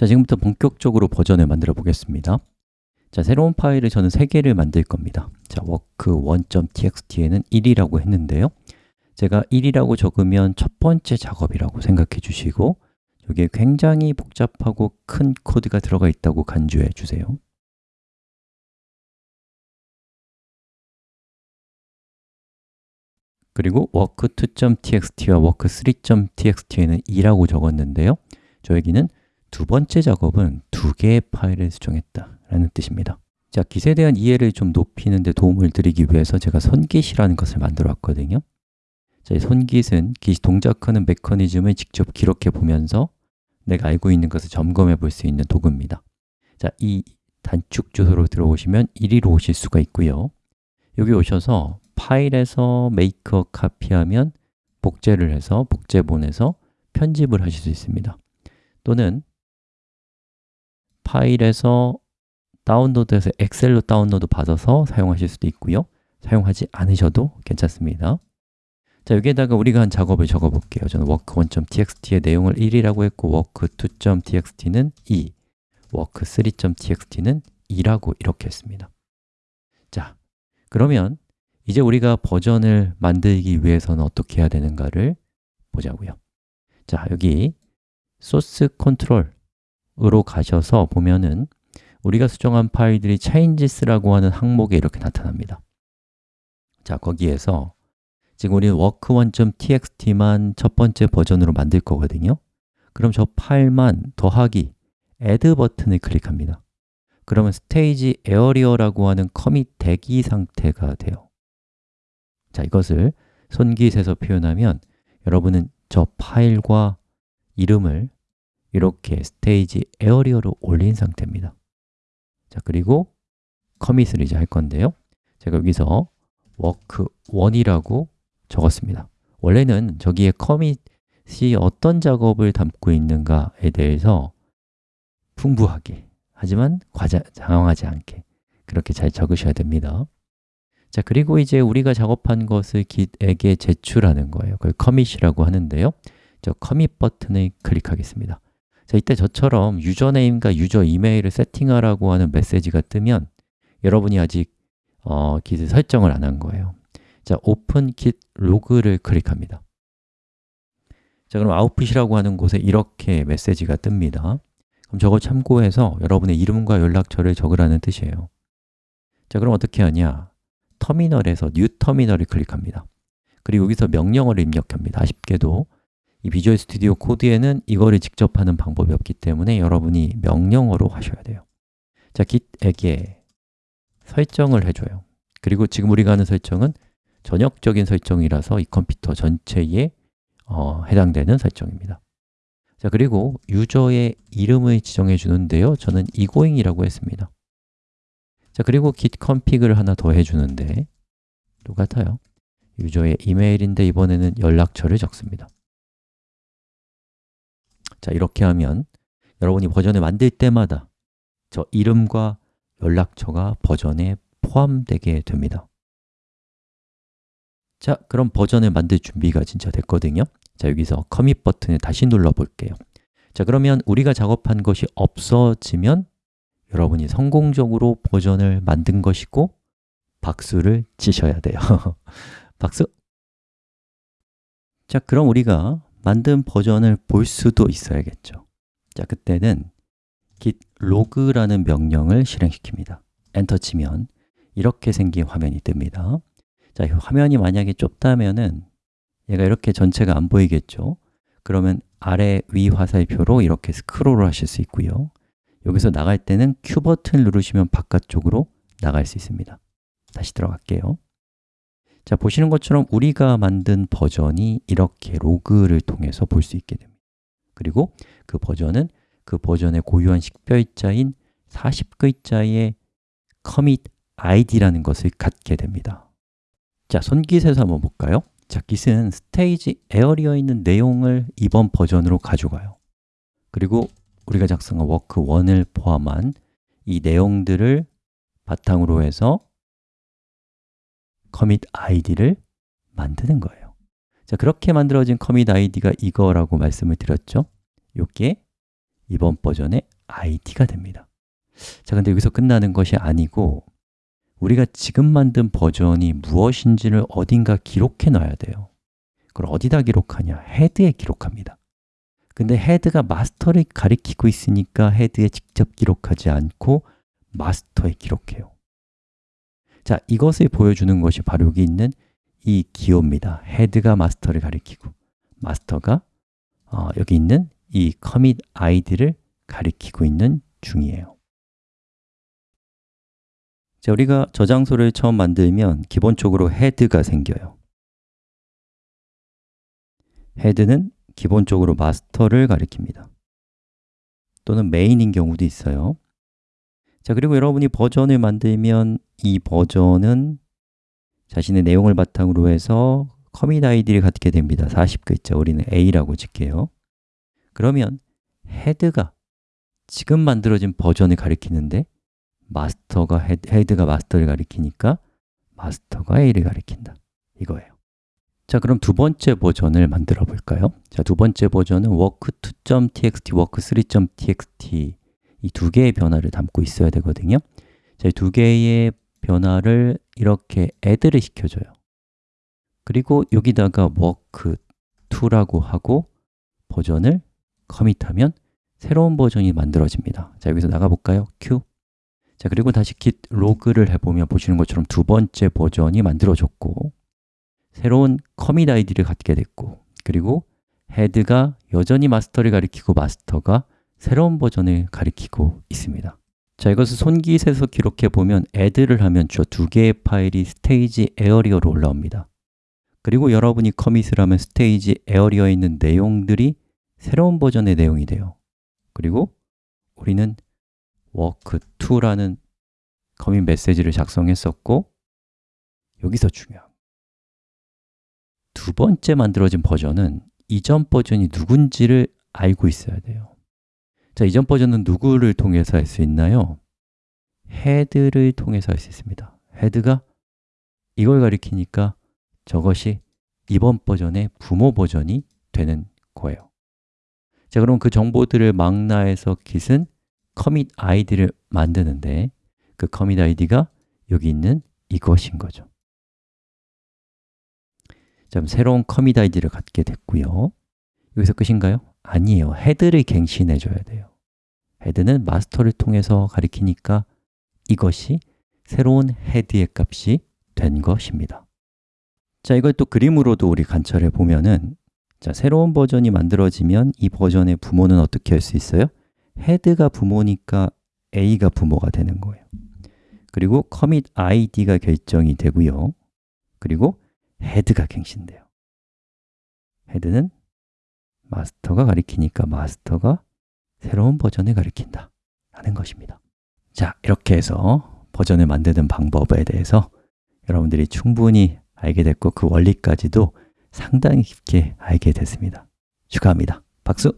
자, 지금부터 본격적으로 버전을 만들어 보겠습니다. 자, 새로운 파일을 저는 3개를 만들 겁니다. 자, work1.txt에는 1이라고 했는데요. 제가 1이라고 적으면 첫 번째 작업이라고 생각해 주시고 여기에 굉장히 복잡하고 큰 코드가 들어가 있다고 간주해 주세요. 그리고 work2.txt와 work3.txt에는 2라고 적었는데요. 저 여기는 두 번째 작업은 두 개의 파일을 수정했다 라는 뜻입니다. 자, git에 대한 이해를 좀 높이는 데 도움을 드리기 위해서 제가 손git이라는 것을 만들어 왔거든요. 자, 이 손git은 git이 동작하는 메커니즘을 직접 기록해 보면서 내가 알고 있는 것을 점검해 볼 수 있는 도구입니다. 자, 이 단축 주소로 들어오시면 이리로 오실 수가 있고요. 여기 오셔서 파일에서 make a copy하면 복제를 해서 복제 보내서 편집을 하실 수 있습니다. 또는 파일에서 다운로드해서 엑셀로 다운로드 받아서 사용하실 수도 있고요. 사용하지 않으셔도 괜찮습니다. 자, 여기에다가 우리가 한 작업을 적어 볼게요. 저는 work1.txt의 내용을 1이라고 했고 work2.txt는 2 work3.txt는 2라고 이렇게 했습니다. 자, 그러면 이제 우리가 버전을 만들기 위해서는 어떻게 해야 되는가를 보자고요. 자, 여기 소스 컨트롤 으로 가셔서 보면은 우리가 수정한 파일들이 changes라고 하는 항목에 이렇게 나타납니다. 자, 거기에서 지금 우리는 work1.txt만 첫 번째 버전으로 만들 거거든요. 그럼 저 파일만 더하기 add 버튼을 클릭합니다. 그러면 stage area라고 하는 commit 대기 상태가 돼요. 자, 이것을 손git에서 표현하면 여러분은 저 파일과 이름을 이렇게 stage area로 올린 상태입니다. 자, 그리고 commit을 이제 할 건데요. 제가 여기서 work1이라고 적었습니다. 원래는 저기에 commit이 어떤 작업을 담고 있는가에 대해서 풍부하게 하지만 과장, 장황하지 않게 그렇게 잘 적으셔야 됩니다. 자, 그리고 이제 우리가 작업한 것을 git에게 제출하는 거예요. 그걸 commit이라고 하는데요. 저 commit 버튼을 클릭하겠습니다 자, 이때 저처럼 user name과 user email을 세팅하라고 하는 메시지가 뜨면 여러분이 아직 어, git을 설정을 안 한 거예요. 자, open git log를 클릭합니다. 자, 그럼 output이라고 하는 곳에 이렇게 메시지가 뜹니다. 그럼 저거 참고해서 여러분의 이름과 연락처를 적으라는 뜻이에요. 자, 그럼 어떻게 하냐? 터미널에서 new terminal을 클릭합니다. 그리고 여기서 명령어를 입력합니다. 아쉽게도 이 Visual Studio Code에는 이거를 직접 하는 방법이 없기 때문에 여러분이 명령어로 하셔야 돼요. 자, git에게 설정을 해줘요. 그리고 지금 우리가 하는 설정은 전역적인 설정이라서 이 컴퓨터 전체에 어, 해당되는 설정입니다. 자, 그리고 유저의 이름을 지정해 주는데요. 저는 egoing이라고 했습니다. 자, 그리고 git config를 하나 더 해주는데 똑같아요. 유저의 이메일인데 이번에는 연락처를 적습니다 자, 이렇게 하면 여러분이 버전을 만들 때마다 저 이름과 연락처가 버전에 포함되게 됩니다. 자, 그럼 버전을 만들 준비가 진짜 됐거든요. 자, 여기서 커밋 버튼을 다시 눌러 볼게요. 자, 그러면 우리가 작업한 것이 없어지면 여러분이 성공적으로 버전을 만든 것이고 박수를 치셔야 돼요. 박수! 자, 그럼 우리가 만든 버전을 볼 수도 있어야겠죠. 자, 그때는 git log라는 명령을 실행시킵니다. 엔터 치면 이렇게 생긴 화면이 뜹니다. 자, 화면이 만약에 좁다면은 얘가 이렇게 전체가 안 보이겠죠? 그러면 아래 위 화살표로 이렇게 스크롤을 하실 수 있고요. 여기서 나갈 때는 Q 버튼을 누르시면 바깥쪽으로 나갈 수 있습니다. 다시 들어갈게요 자, 보시는 것처럼 우리가 만든 버전이 이렇게 로그를 통해서 볼 수 있게 됩니다. 그리고 그 버전은 그 버전의 고유한 식별자인 40글자의 commit id라는 것을 갖게 됩니다. 자, 손git에서 한번 볼까요? 자, git은 stage area에 있는 내용을 이번 버전으로 가져가요. 그리고 우리가 작성한 work1을 포함한 이 내용들을 바탕으로 해서 commit id를 만드는 거예요. 자, 그렇게 만들어진 commit id가 이거라고 말씀을 드렸죠? 요게 이번 버전의 id가 됩니다. 자, 근데 여기서 끝나는 것이 아니고 우리가 지금 만든 버전이 무엇인지를 어딘가 기록해 놔야 돼요. 그걸 어디다 기록하냐? 헤드에 기록합니다. 근데 헤드가 마스터를 가리키고 있으니까 헤드에 직접 기록하지 않고 마스터에 기록해요 자, 이것을 보여주는 것이 바로 여기 있는 이 기호입니다. 헤드가 마스터를 가리키고 마스터가 어, 여기 있는 이 commit id를 가리키고 있는 중이에요. 자, 우리가 저장소를 처음 만들면 기본적으로 헤드가 생겨요. 헤드는 기본적으로 마스터를 가리킵니다. 또는 메인인 경우도 있어요 자, 그리고 여러분이 버전을 만들면 이 버전은 자신의 내용을 바탕으로 해서 commit id를 갖게 됩니다. 40글자, 우리는 A라고 칠게요. 그러면 HEAD가 지금 만들어진 버전을 가리키는데 master가 HEAD, 가 master를 가리키니까 마스터가 A를 가리킨다. 이거예요. 자, 그럼 두 번째 버전을 만들어 볼까요? 자, 두 번째 버전은 work2.txt, work3.txt 이 두 개의 변화를 담고 있어야 되거든요. 자, 이 두 개의 변화를 이렇게 add를 시켜줘요. 그리고 여기다가 work2라고 하고 버전을 커밋하면 새로운 버전이 만들어집니다. 자, 여기서 나가볼까요? q. 자, 그리고 다시 git 로그를 해보면 보시는 것처럼 두 번째 버전이 만들어졌고 새로운 커밋 아이디를 갖게 됐고 그리고 HEAD가 여전히 master를 가리키고 master가 새로운 버전을 가리키고 있습니다. 자, 이것을 손git에서 기록해 보면 add를 하면 저 두 개의 파일이 stage area로 올라옵니다. 그리고 여러분이 commit을 하면 stage area에 있는 내용들이 새로운 버전의 내용이 돼요. 그리고 우리는 work2라는 commit 메시지를 작성했었고 여기서 중요한 두 번째 만들어진 버전은 이전 버전이 누군지를 알고 있어야 돼요 자, 이전 버전은 누구를 통해서 할 수 있나요? 헤드를 통해서 할 수 있습니다. 헤드가 이걸 가리키니까 저것이 이번 버전의 부모 버전이 되는 거예요. 자, 그럼 그 정보들을 망라해서 git은 commit id를 만드는데 그 commit id가 여기 있는 이것인 거죠. 자, 새로운 commit 아이디를 갖게 됐고요. 여기서 끝인가요? 아니에요. 헤드를 갱신해 줘야 돼요 헤드는 마스터를 통해서 가리키니까 이것이 새로운 헤드의 값이 된 것입니다. 자, 이걸 또 그림으로도 우리 관찰해 보면은 자, 새로운 버전이 만들어지면 이 버전의 부모는 어떻게 할 수 있어요? 헤드가 부모니까 A가 부모가 되는 거예요. 그리고 commit id가 결정이 되고요. 그리고 헤드가 갱신돼요. 헤드는 마스터가 가리키니까 마스터가 새로운 버전을 가리킨다 하는 것입니다. 자, 이렇게 해서 버전을 만드는 방법에 대해서 여러분들이 충분히 알게 됐고 그 원리까지도 상당히 깊게 알게 됐습니다. 축하합니다. 박수!